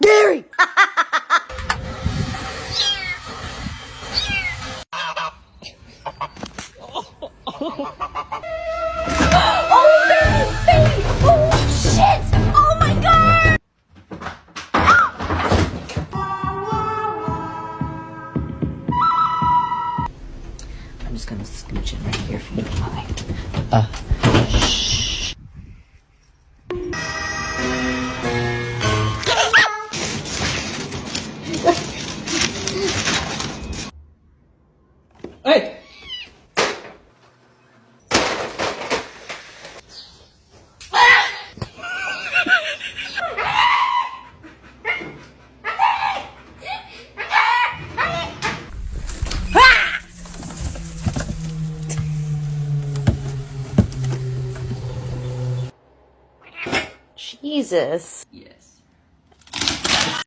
Gary! Oh, baby, baby! Oh, shit! Oh my god! I'm just gonna scooch in right here if you don't. Uh, Hey! Jesus. Yes.